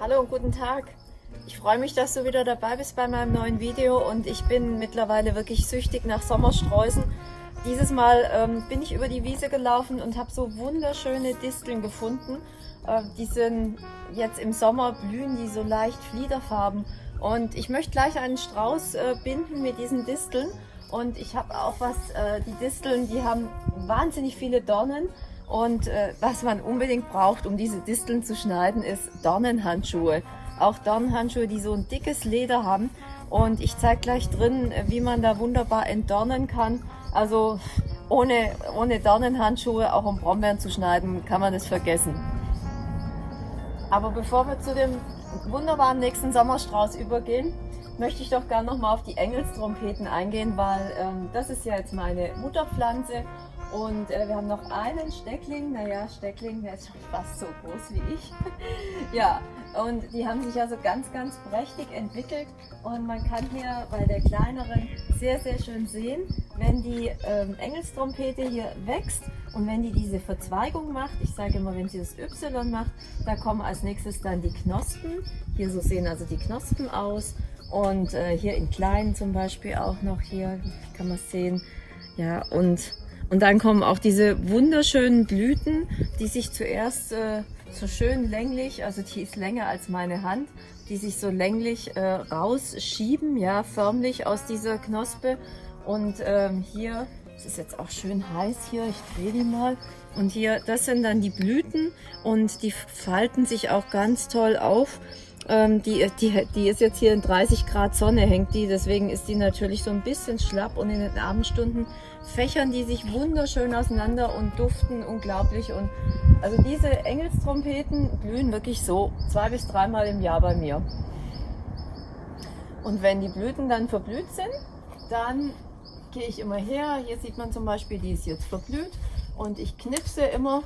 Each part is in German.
Hallo und guten Tag. Ich freue mich, dass du wieder dabei bist bei meinem neuen Video und ich bin mittlerweile wirklich süchtig nach Sommersträußen. Dieses Mal ähm, bin ich über die Wiese gelaufen und habe so wunderschöne Disteln gefunden. Äh, die sind jetzt im Sommer blühen die so leicht fliederfarben und ich möchte gleich einen Strauß äh, binden mit diesen Disteln und ich habe auch was, äh, die Disteln, die haben wahnsinnig viele Dornen und äh, was man unbedingt braucht, um diese Disteln zu schneiden, ist Dornenhandschuhe. Auch Dornenhandschuhe, die so ein dickes Leder haben. Und ich zeige gleich drin, wie man da wunderbar entdornen kann. Also ohne, ohne Dornenhandschuhe, auch um Brombeeren zu schneiden, kann man das vergessen. Aber bevor wir zu dem wunderbaren nächsten Sommerstrauß übergehen, möchte ich doch gerne nochmal auf die Engelstrompeten eingehen, weil ähm, das ist ja jetzt meine Mutterpflanze und äh, wir haben noch einen Steckling, naja, Steckling, der ist schon fast so groß wie ich. ja, und die haben sich also ganz, ganz prächtig entwickelt. Und man kann hier bei der kleineren sehr, sehr schön sehen, wenn die ähm, Engelstrompete hier wächst und wenn die diese Verzweigung macht, ich sage immer, wenn sie das Y macht, da kommen als nächstes dann die Knospen. Hier so sehen also die Knospen aus. Und äh, hier in kleinen zum Beispiel auch noch hier, kann man sehen. Ja, und und dann kommen auch diese wunderschönen Blüten, die sich zuerst äh, so schön länglich, also die ist länger als meine Hand, die sich so länglich äh, rausschieben, ja, förmlich aus dieser Knospe. Und ähm, hier, es ist jetzt auch schön heiß hier, ich drehe die mal. Und hier, das sind dann die Blüten und die falten sich auch ganz toll auf. Ähm, die, die, die ist jetzt hier in 30 Grad Sonne, hängt die, deswegen ist die natürlich so ein bisschen schlapp und in den Abendstunden fächern die sich wunderschön auseinander und duften unglaublich. Und also diese Engelstrompeten blühen wirklich so zwei bis dreimal im Jahr bei mir. Und wenn die Blüten dann verblüht sind, dann gehe ich immer her. Hier sieht man zum Beispiel, die ist jetzt verblüht und ich knipse immer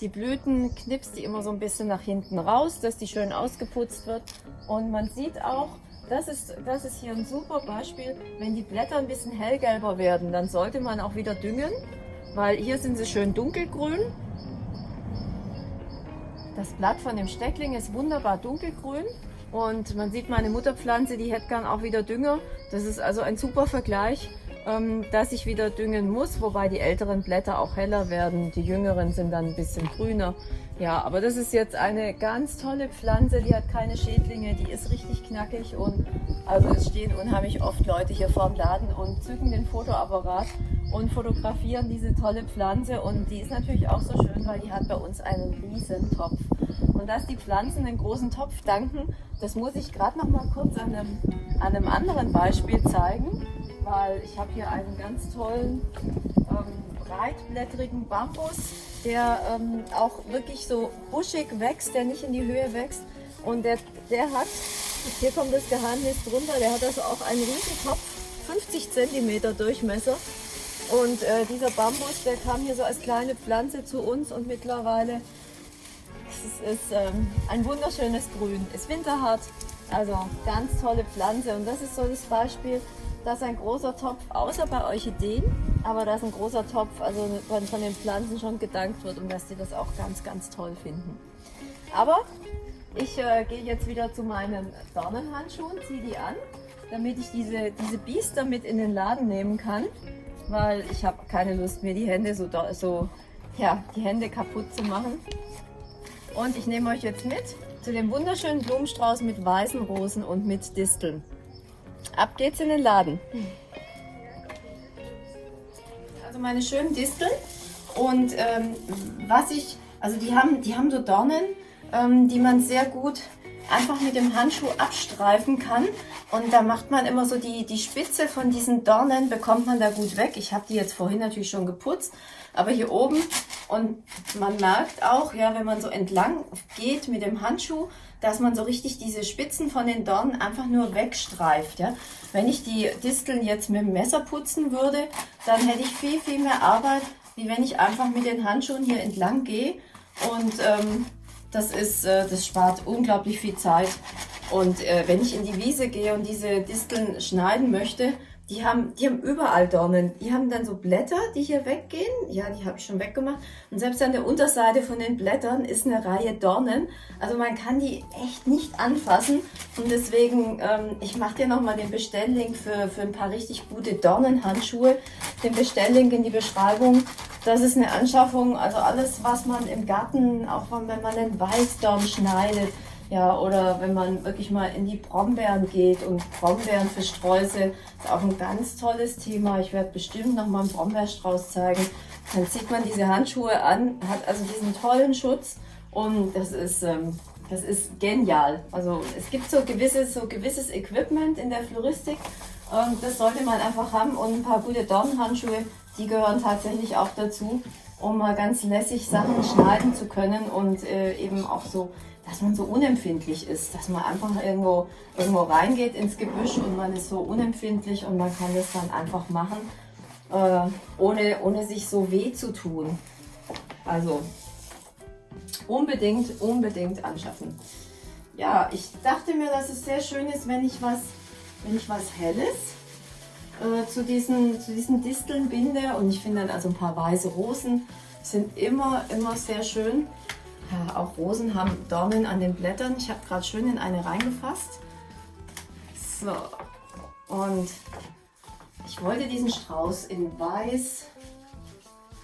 die Blüten knipst die immer so ein bisschen nach hinten raus, dass die schön ausgeputzt wird. Und man sieht auch, das ist, das ist hier ein super Beispiel, wenn die Blätter ein bisschen hellgelber werden, dann sollte man auch wieder düngen, weil hier sind sie schön dunkelgrün. Das Blatt von dem Steckling ist wunderbar dunkelgrün und man sieht meine Mutterpflanze, die hätte gern auch wieder Dünger. Das ist also ein super Vergleich ähm, dass ich wieder düngen muss, wobei die älteren Blätter auch heller werden, die jüngeren sind dann ein bisschen grüner. Ja, aber das ist jetzt eine ganz tolle Pflanze, die hat keine Schädlinge, die ist richtig knackig und also es stehen unheimlich oft Leute hier vorm Laden und zücken den Fotoapparat und fotografieren diese tolle Pflanze und die ist natürlich auch so schön, weil die hat bei uns einen riesen Topf. Und dass die Pflanzen einen großen Topf danken, das muss ich gerade noch mal kurz an einem, an einem anderen Beispiel zeigen weil ich habe hier einen ganz tollen ähm, breitblättrigen Bambus, der ähm, auch wirklich so buschig wächst, der nicht in die Höhe wächst. Und der, der hat, hier kommt das Geheimnis drunter, der hat also auch einen riesen Kopf, 50 cm Durchmesser. Und äh, dieser Bambus, der kam hier so als kleine Pflanze zu uns und mittlerweile es ist ähm, ein wunderschönes Grün, ist winterhart, also ganz tolle Pflanze und das ist so das Beispiel, dass ein großer Topf, außer bei Orchideen, aber dass ein großer Topf also von, von den Pflanzen schon gedankt wird und dass die das auch ganz, ganz toll finden. Aber ich äh, gehe jetzt wieder zu meinen Dornenhandschuhen, ziehe die an, damit ich diese, diese Biester mit in den Laden nehmen kann, weil ich habe keine Lust mir die Hände so, so ja, die Hände kaputt zu machen. Und ich nehme euch jetzt mit zu dem wunderschönen Blumenstrauß mit weißen Rosen und mit Disteln. Ab geht's in den Laden. Also meine schönen Disteln und ähm, was ich, also die haben, die haben so Dornen, ähm, die man sehr gut einfach mit dem Handschuh abstreifen kann und da macht man immer so die, die Spitze von diesen Dornen, bekommt man da gut weg. Ich habe die jetzt vorhin natürlich schon geputzt, aber hier oben und man merkt auch, ja, wenn man so entlang geht mit dem Handschuh, dass man so richtig diese Spitzen von den Dornen einfach nur wegstreift. Ja. Wenn ich die Disteln jetzt mit dem Messer putzen würde, dann hätte ich viel, viel mehr Arbeit, wie wenn ich einfach mit den Handschuhen hier entlang gehe und ähm, das, ist, äh, das spart unglaublich viel Zeit. Und äh, wenn ich in die Wiese gehe und diese Disteln schneiden möchte, die haben, die haben überall Dornen. Die haben dann so Blätter, die hier weggehen. Ja, die habe ich schon weggemacht. Und selbst an der Unterseite von den Blättern ist eine Reihe Dornen. Also man kann die echt nicht anfassen. Und deswegen, ähm, ich mache dir nochmal den Bestelllink für, für ein paar richtig gute Dornenhandschuhe. Den Bestelllink in die Beschreibung. Das ist eine Anschaffung, also alles, was man im Garten, auch wenn man einen Weißdorn schneidet, ja, oder wenn man wirklich mal in die Brombeeren geht und Brombeeren für Sträuße ist auch ein ganz tolles Thema. Ich werde bestimmt noch mal einen Brombeerstrauß zeigen. Dann zieht man diese Handschuhe an, hat also diesen tollen Schutz und das ist, ähm, das ist genial. Also es gibt so gewisses, so gewisses Equipment in der Floristik und das sollte man einfach haben und ein paar gute Dornenhandschuhe, die gehören tatsächlich auch dazu, um mal ganz lässig Sachen schneiden zu können und äh, eben auch so dass man so unempfindlich ist, dass man einfach irgendwo, irgendwo reingeht ins Gebüsch und man ist so unempfindlich und man kann das dann einfach machen, äh, ohne, ohne sich so weh zu tun. Also unbedingt, unbedingt anschaffen. Ja, ich dachte mir, dass es sehr schön ist, wenn ich was, wenn ich was Helles äh, zu, diesen, zu diesen Disteln binde. Und ich finde dann also ein paar weiße Rosen sind immer, immer sehr schön. Ja, auch Rosen haben Dornen an den Blättern. Ich habe gerade schön in eine reingefasst. So, und ich wollte diesen Strauß in weiß,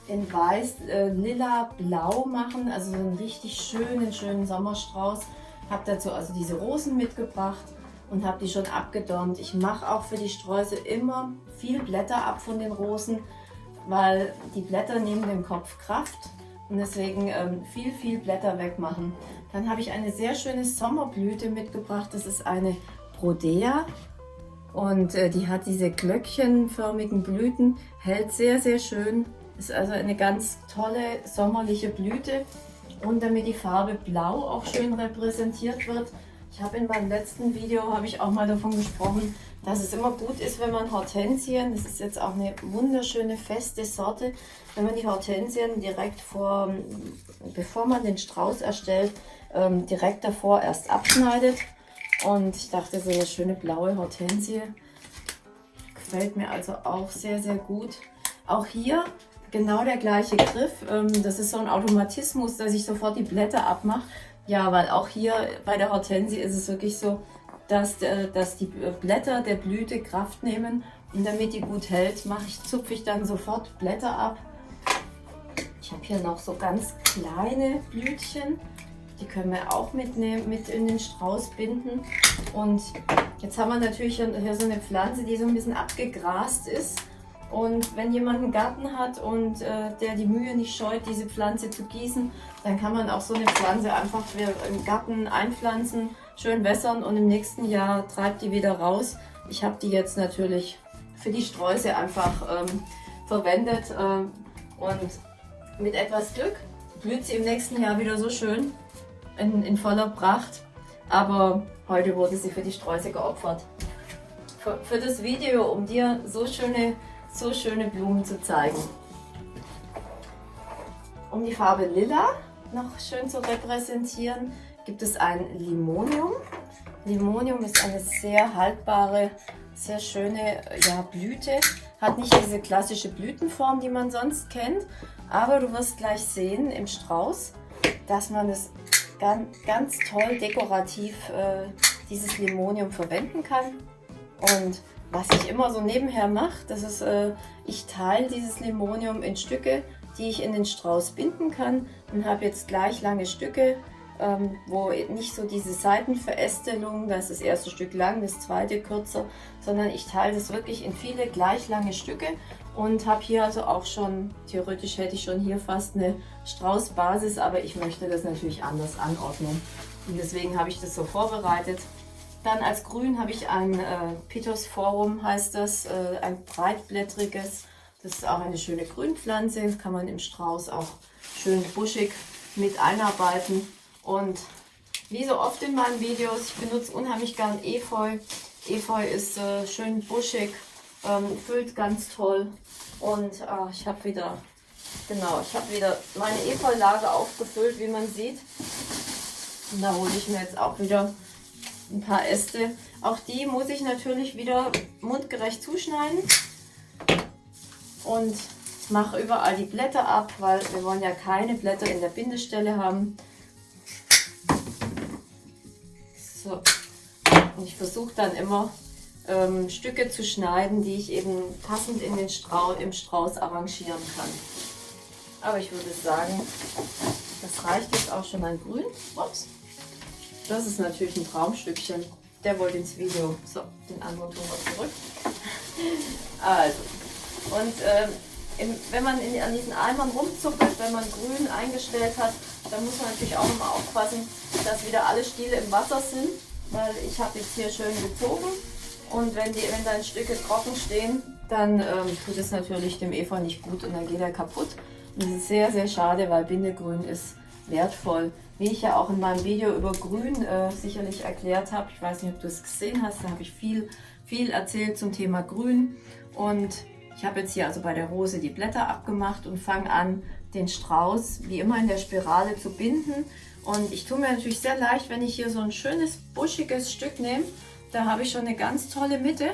in weiß, äh, lila, blau machen. Also so einen richtig schönen, schönen Sommerstrauß. Habe dazu also diese Rosen mitgebracht und habe die schon abgedornt. Ich mache auch für die Sträuße immer viel Blätter ab von den Rosen, weil die Blätter nehmen dem Kopf Kraft und deswegen ähm, viel, viel Blätter wegmachen. Dann habe ich eine sehr schöne Sommerblüte mitgebracht. Das ist eine Brodea und äh, die hat diese glöckchenförmigen Blüten, hält sehr, sehr schön. Ist also eine ganz tolle sommerliche Blüte. Und damit die Farbe Blau auch schön repräsentiert wird, ich habe in meinem letzten Video habe ich auch mal davon gesprochen, dass es immer gut ist, wenn man Hortensien, das ist jetzt auch eine wunderschöne feste Sorte, wenn man die Hortensien direkt vor, bevor man den Strauß erstellt, ähm, direkt davor erst abschneidet. Und ich dachte, so eine schöne blaue Hortensie gefällt mir also auch sehr, sehr gut. Auch hier genau der gleiche Griff. Ähm, das ist so ein Automatismus, dass ich sofort die Blätter abmache. Ja, weil auch hier bei der Hortensie ist es wirklich so, dass, äh, dass die Blätter der Blüte Kraft nehmen. Und damit die gut hält, ich, zupfe ich dann sofort Blätter ab. Ich habe hier noch so ganz kleine Blütchen. Die können wir auch mitnehmen, mit in den Strauß binden. Und jetzt haben wir natürlich hier so eine Pflanze, die so ein bisschen abgegrast ist. Und wenn jemand einen Garten hat und äh, der die Mühe nicht scheut, diese Pflanze zu gießen, dann kann man auch so eine Pflanze einfach im Garten einpflanzen, schön wässern und im nächsten Jahr treibt die wieder raus. Ich habe die jetzt natürlich für die Sträuße einfach ähm, verwendet äh, und mit etwas Glück blüht sie im nächsten Jahr wieder so schön in, in voller Pracht. Aber heute wurde sie für die Sträuße geopfert. Für, für das Video, um dir so schöne so schöne Blumen zu zeigen. Um die Farbe Lila noch schön zu repräsentieren, gibt es ein Limonium. Limonium ist eine sehr haltbare, sehr schöne ja, Blüte. Hat nicht diese klassische Blütenform, die man sonst kennt, aber du wirst gleich sehen im Strauß, dass man es ganz, ganz toll dekorativ äh, dieses Limonium verwenden kann. Und was ich immer so nebenher mache, das ist, äh, ich teile dieses Limonium in Stücke, die ich in den Strauß binden kann und habe jetzt gleich lange Stücke, ähm, wo nicht so diese Seitenverästelung, das ist das erste Stück lang, das zweite kürzer, sondern ich teile das wirklich in viele gleich lange Stücke und habe hier also auch schon, theoretisch hätte ich schon hier fast eine Straußbasis, aber ich möchte das natürlich anders anordnen. Und deswegen habe ich das so vorbereitet. Dann als Grün habe ich ein äh, Pitos Forum, heißt das, äh, ein breitblättriges. Das ist auch eine schöne Grünpflanze, das kann man im Strauß auch schön buschig mit einarbeiten. Und wie so oft in meinen Videos, ich benutze unheimlich gern Efeu. Efeu ist äh, schön buschig, ähm, füllt ganz toll. Und äh, ich habe wieder, genau, ich habe wieder meine Efeulage aufgefüllt, wie man sieht. Und da hole ich mir jetzt auch wieder ein paar Äste. Auch die muss ich natürlich wieder mundgerecht zuschneiden. Und mache überall die Blätter ab, weil wir wollen ja keine Blätter in der Bindestelle haben. So. Und ich versuche dann immer ähm, Stücke zu schneiden, die ich eben passend in den Strau im Strauß arrangieren kann. Aber ich würde sagen, das reicht jetzt auch schon an Grün. Ups. Das ist natürlich ein Traumstückchen. Der wollte ins Video. So, den anderen tun wir zurück. Also, und ähm, im, wenn man in, an diesen Eimern rumzuppelt, wenn man grün eingestellt hat, dann muss man natürlich auch immer aufpassen, dass wieder alle Stiele im Wasser sind, weil ich habe jetzt hier schön gezogen und wenn, die, wenn dann Stücke trocken stehen, dann ähm, tut es natürlich dem Efeu nicht gut und dann geht er kaputt. Und das ist sehr, sehr schade, weil Bindegrün ist wertvoll. Wie ich ja auch in meinem Video über Grün äh, sicherlich erklärt habe, ich weiß nicht, ob du es gesehen hast, da habe ich viel, viel erzählt zum Thema Grün und ich habe jetzt hier also bei der Rose die Blätter abgemacht und fange an, den Strauß wie immer in der Spirale zu binden. Und ich tue mir natürlich sehr leicht, wenn ich hier so ein schönes buschiges Stück nehme. Da habe ich schon eine ganz tolle Mitte,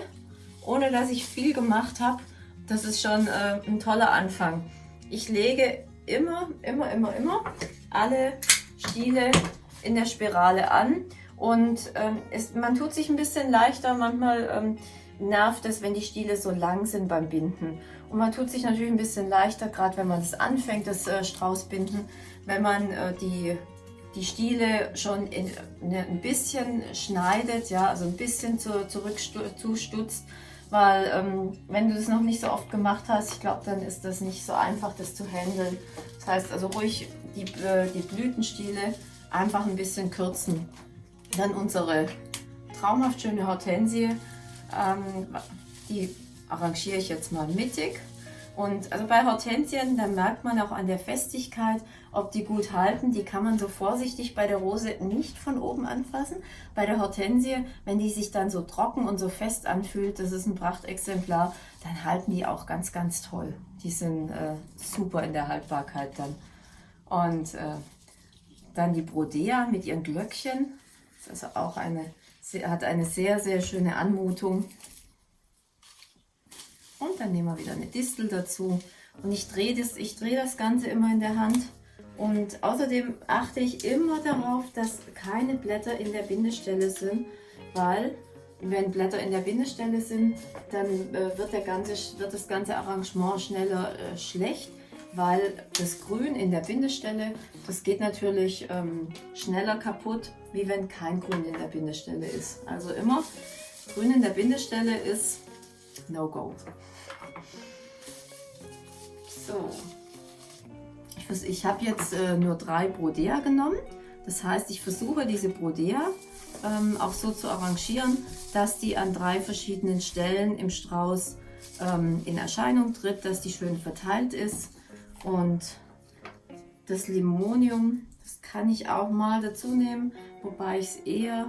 ohne dass ich viel gemacht habe. Das ist schon äh, ein toller Anfang. Ich lege immer, immer, immer, immer alle Stiele in der Spirale an. Und ähm, es, man tut sich ein bisschen leichter manchmal. Ähm, nervt es, wenn die Stiele so lang sind beim Binden. Und man tut sich natürlich ein bisschen leichter, gerade wenn man es anfängt, das äh, Straußbinden, wenn man äh, die, die Stiele schon in, ne, ein bisschen schneidet, ja, also ein bisschen zu, zurück zustutzt, weil ähm, wenn du das noch nicht so oft gemacht hast, ich glaube, dann ist das nicht so einfach, das zu handeln. Das heißt also ruhig die, äh, die Blütenstiele einfach ein bisschen kürzen. Dann unsere traumhaft schöne Hortensie ähm, die arrangiere ich jetzt mal mittig. Und also bei Hortensien, da merkt man auch an der Festigkeit, ob die gut halten. Die kann man so vorsichtig bei der Rose nicht von oben anfassen. Bei der Hortensie, wenn die sich dann so trocken und so fest anfühlt, das ist ein Prachtexemplar, dann halten die auch ganz, ganz toll. Die sind äh, super in der Haltbarkeit dann. Und äh, dann die Brodea mit ihren Glöckchen. Das ist auch eine hat eine sehr, sehr schöne Anmutung. Und dann nehmen wir wieder eine Distel dazu. Und ich drehe das, dreh das Ganze immer in der Hand. Und außerdem achte ich immer darauf, dass keine Blätter in der Bindestelle sind, weil wenn Blätter in der Bindestelle sind, dann äh, wird, der ganze, wird das ganze Arrangement schneller äh, schlecht, weil das Grün in der Bindestelle, das geht natürlich ähm, schneller kaputt, wie wenn kein Grün in der Bindestelle ist. Also immer Grün in der Bindestelle ist No-Go. So, ich, ich habe jetzt äh, nur drei Brodea genommen. Das heißt, ich versuche diese Brodea ähm, auch so zu arrangieren, dass die an drei verschiedenen Stellen im Strauß ähm, in Erscheinung tritt, dass die schön verteilt ist. Und das Limonium das kann ich auch mal dazu nehmen, wobei ich es eher,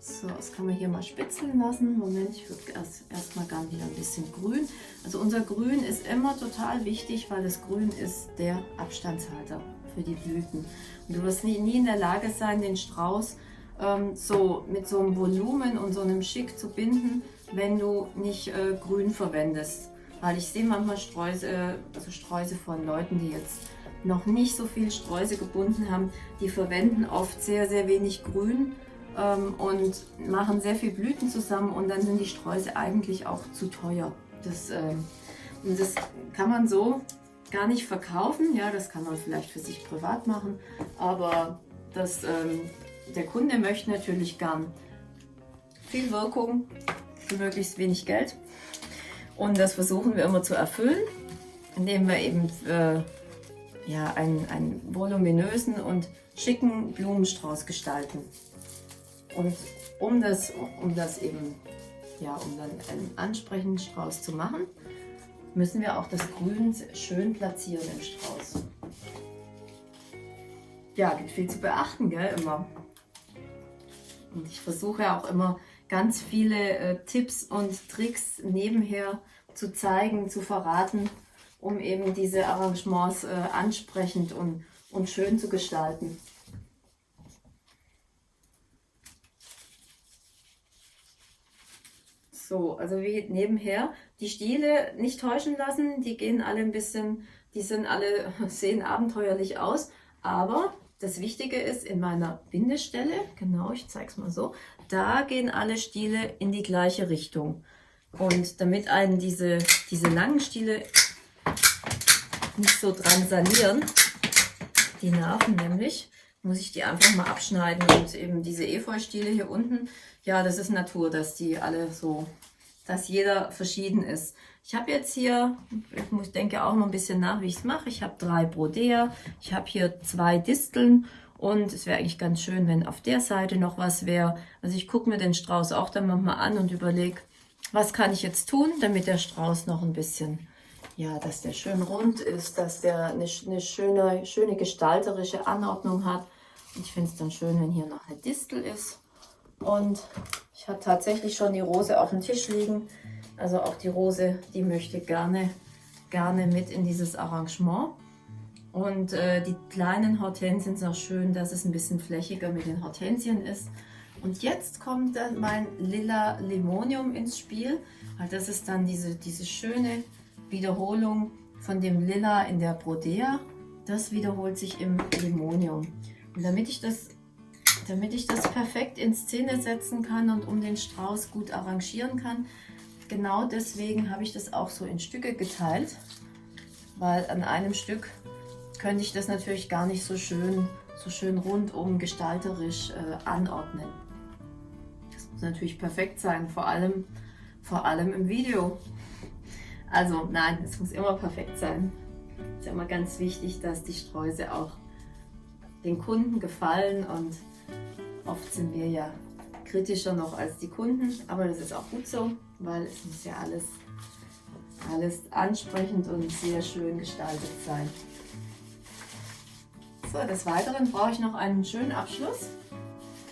so, das kann man hier mal spitzeln lassen. Moment, ich würde erst erstmal gerne wieder ein bisschen grün. Also unser Grün ist immer total wichtig, weil das Grün ist der Abstandshalter für die Blüten. Und du wirst nie, nie in der Lage sein, den Strauß ähm, so mit so einem Volumen und so einem Schick zu binden, wenn du nicht äh, Grün verwendest. Weil ich sehe manchmal Streuse, also Sträuße von Leuten, die jetzt noch nicht so viel Streusel gebunden haben, die verwenden oft sehr, sehr wenig Grün ähm, und machen sehr viel Blüten zusammen und dann sind die Streusel eigentlich auch zu teuer. Das, ähm, das kann man so gar nicht verkaufen. Ja, das kann man vielleicht für sich privat machen, aber das, ähm, der Kunde möchte natürlich gern viel Wirkung für möglichst wenig Geld. Und das versuchen wir immer zu erfüllen, indem wir eben äh, ja, einen, einen voluminösen und schicken Blumenstrauß gestalten. Und um das, um das eben, ja, um dann einen ansprechenden Strauß zu machen, müssen wir auch das Grün schön platzieren im Strauß. Ja, gibt viel zu beachten, gell, immer. Und ich versuche auch immer ganz viele äh, Tipps und Tricks nebenher zu zeigen, zu verraten, um eben diese Arrangements äh, ansprechend und, und schön zu gestalten. So, also wie nebenher. Die Stiele nicht täuschen lassen, die gehen alle ein bisschen, die sind alle, sehen abenteuerlich aus. Aber das Wichtige ist, in meiner Bindestelle, genau, ich zeige es mal so, da gehen alle Stiele in die gleiche Richtung. Und damit einen diese, diese langen Stiele nicht so dran sanieren, die Nerven nämlich, muss ich die einfach mal abschneiden. Und eben diese Efeu-Stiele hier unten, ja, das ist Natur, dass die alle so, dass jeder verschieden ist. Ich habe jetzt hier, ich denke auch mal ein bisschen nach, wie ich es mache. Ich habe drei Brodea, ich habe hier zwei Disteln und es wäre eigentlich ganz schön, wenn auf der Seite noch was wäre. Also ich gucke mir den Strauß auch dann manchmal an und überlege, was kann ich jetzt tun, damit der Strauß noch ein bisschen, ja, dass der schön rund ist, dass der eine, eine schöne, schöne gestalterische Anordnung hat. Ich finde es dann schön, wenn hier noch eine Distel ist. Und ich habe tatsächlich schon die Rose auf dem Tisch liegen. Also auch die Rose, die möchte gerne, gerne mit in dieses Arrangement. Und äh, die kleinen Hortensien sind auch schön, dass es ein bisschen flächiger mit den Hortensien ist. Und jetzt kommt dann mein Lila Limonium ins Spiel. Weil das ist dann diese, diese schöne Wiederholung von dem Lila in der Brodea. Das wiederholt sich im Limonium. Und damit ich das damit ich das perfekt in Szene setzen kann und um den Strauß gut arrangieren kann, genau deswegen habe ich das auch so in Stücke geteilt, weil an einem Stück könnte ich das natürlich gar nicht so schön, so schön rundum gestalterisch äh, anordnen. Das muss natürlich perfekt sein, vor allem, vor allem im Video. Also nein, es muss immer perfekt sein. Es ist immer ganz wichtig, dass die Sträuße auch den Kunden gefallen und oft sind wir ja kritischer noch als die Kunden, aber das ist auch gut so, weil es muss ja alles, alles ansprechend und sehr schön gestaltet sein. So, des Weiteren brauche ich noch einen schönen Abschluss.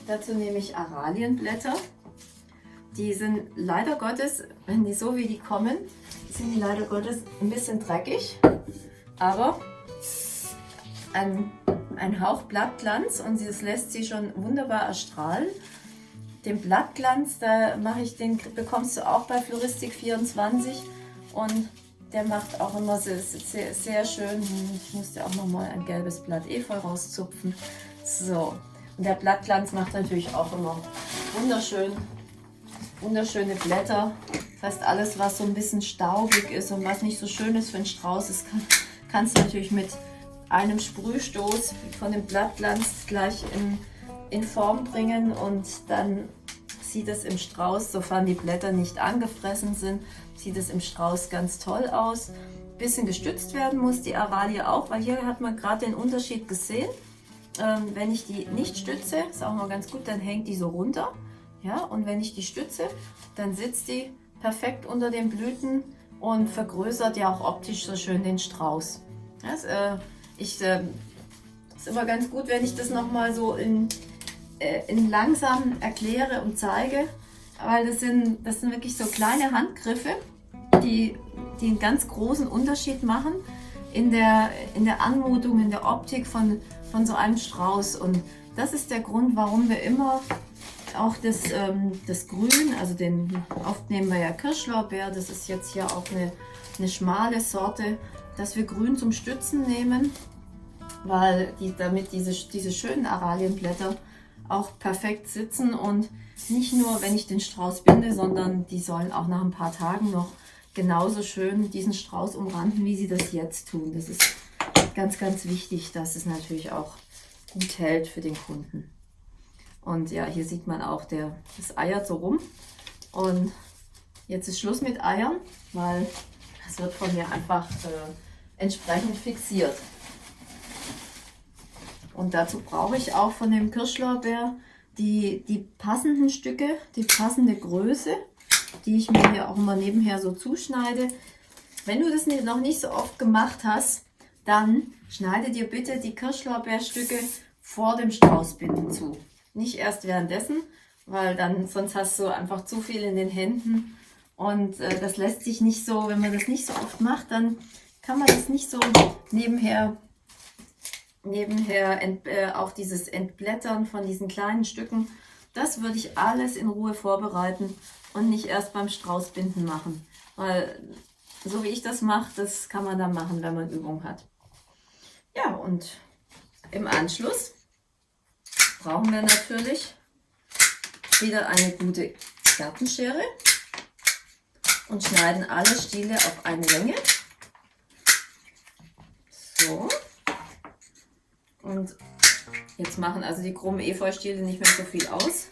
Dazu nehme ich Aralienblätter. Die sind leider Gottes, wenn die so wie die kommen, sind die leider Gottes ein bisschen dreckig, aber ein, ein Hauch Blattglanz und das lässt sie schon wunderbar erstrahlen den Blattglanz, da mache ich den, bekommst du auch bei Floristik 24 und der macht auch immer sehr, sehr, sehr schön. Ich musste auch noch mal ein gelbes Blatt Efeu rauszupfen. So, und der Blattglanz macht natürlich auch immer wunderschön, wunderschöne Blätter. Das heißt, alles, was so ein bisschen staubig ist und was nicht so schön ist für einen Strauß, ist, kann, kannst du natürlich mit einem Sprühstoß von dem Blattglanz gleich in, in Form bringen und dann sieht es im Strauß, sofern die Blätter nicht angefressen sind, sieht es im Strauß ganz toll aus. Bisschen gestützt werden muss die Aralie auch, weil hier hat man gerade den Unterschied gesehen. Ähm, wenn ich die nicht stütze, ist auch mal ganz gut, dann hängt die so runter. Ja, und wenn ich die stütze, dann sitzt die perfekt unter den Blüten und vergrößert ja auch optisch so schön den Strauß. Das, äh, ich, äh, ist immer ganz gut, wenn ich das nochmal so in äh, in langsam erkläre und zeige, weil das sind, das sind wirklich so kleine Handgriffe, die, die einen ganz großen Unterschied machen in der, in der Anmutung, in der Optik von, von so einem Strauß. Und das ist der Grund, warum wir immer auch das, ähm, das Grün, also den, oft nehmen wir ja Kirschlorbeer, das ist jetzt hier auch eine, eine schmale Sorte, dass wir Grün zum Stützen nehmen, weil die, damit diese, diese schönen Aralienblätter auch perfekt sitzen und nicht nur, wenn ich den Strauß binde, sondern die sollen auch nach ein paar Tagen noch genauso schön diesen Strauß umranden, wie sie das jetzt tun. Das ist ganz, ganz wichtig, dass es natürlich auch gut hält für den Kunden. Und ja, hier sieht man auch, der, das eiert so rum. Und jetzt ist Schluss mit Eiern, weil es wird von mir einfach äh, entsprechend fixiert. Und dazu brauche ich auch von dem Kirschlorbeer die, die passenden Stücke, die passende Größe, die ich mir hier auch immer nebenher so zuschneide. Wenn du das noch nicht so oft gemacht hast, dann schneide dir bitte die Kirschlorbeerstücke vor dem Straußbinden zu. Nicht erst währenddessen, weil dann sonst hast du einfach zu viel in den Händen und äh, das lässt sich nicht so, wenn man das nicht so oft macht, dann kann man das nicht so nebenher nebenher ent, äh, auch dieses Entblättern von diesen kleinen Stücken, Das würde ich alles in Ruhe vorbereiten und nicht erst beim Straußbinden machen. Weil so wie ich das mache, das kann man dann machen, wenn man Übung hat. Ja, und im Anschluss brauchen wir natürlich wieder eine gute Gartenschere und schneiden alle Stiele auf eine Länge. So. Und jetzt machen also die krummen Efeustiele nicht mehr so viel aus.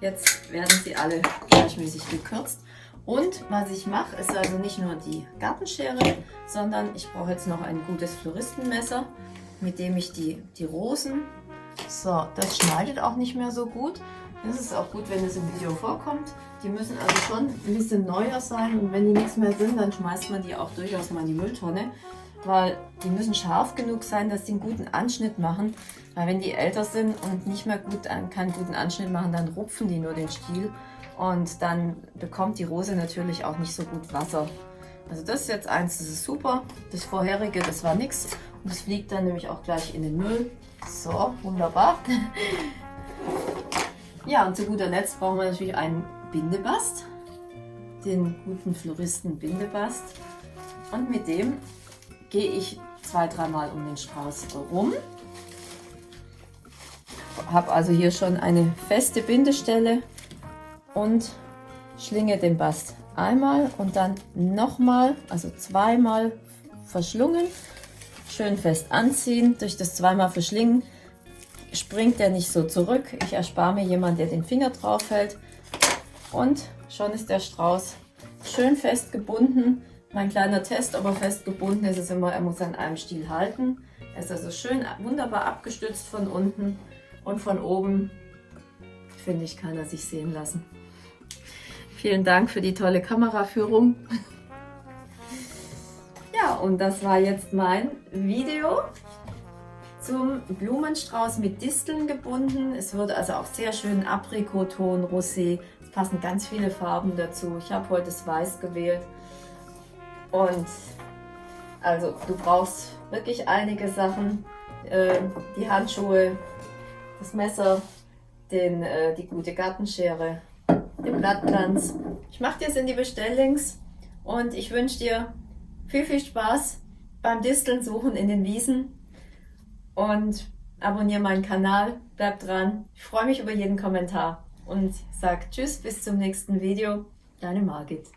Jetzt werden sie alle gleichmäßig gekürzt. Und was ich mache, ist also nicht nur die Gartenschere, sondern ich brauche jetzt noch ein gutes Floristenmesser, mit dem ich die, die Rosen, so, das schneidet auch nicht mehr so gut. Das ist auch gut, wenn es im Video vorkommt. Die müssen also schon ein bisschen neuer sein und wenn die nichts mehr sind, dann schmeißt man die auch durchaus mal in die Mülltonne, weil die müssen scharf genug sein, dass sie einen guten Anschnitt machen. Weil wenn die älter sind und nicht mehr gut, keinen guten Anschnitt machen, dann rupfen die nur den Stiel und dann bekommt die Rose natürlich auch nicht so gut Wasser. Also das ist jetzt eins, das ist super. Das vorherige, das war nichts. Und das fliegt dann nämlich auch gleich in den Müll. So, wunderbar. Ja, und zu guter Letzt brauchen wir natürlich einen Bindebast. Den guten Floristen Bindebast. Und mit dem gehe ich zwei, dreimal um den Strauß rum. Habe also hier schon eine feste Bindestelle und schlinge den Bast einmal und dann nochmal, also zweimal verschlungen. Schön fest anziehen. Durch das zweimal verschlingen springt der nicht so zurück. Ich erspare mir jemanden, der den Finger drauf hält. Und schon ist der Strauß schön fest gebunden. Mein kleiner Test, ob er fest gebunden ist, ist immer, er muss an einem Stiel halten. Er ist also schön wunderbar abgestützt von unten und von oben, finde ich, kann er sich sehen lassen. Vielen Dank für die tolle Kameraführung. Ja, und das war jetzt mein Video zum Blumenstrauß mit Disteln gebunden. Es wird also auch sehr schön Aprikoton, Rosé. Es passen ganz viele Farben dazu. Ich habe heute das Weiß gewählt. Und also du brauchst wirklich einige Sachen. Äh, die Handschuhe, das Messer, den, äh, die gute Gartenschere den Blattplanz. Ich mache dir es in die Bestelllinks und ich wünsche dir viel, viel Spaß beim Disteln suchen in den Wiesen und abonniere meinen Kanal, bleib dran. Ich freue mich über jeden Kommentar und sag Tschüss, bis zum nächsten Video. Deine Margit.